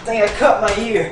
I think I cut my ear.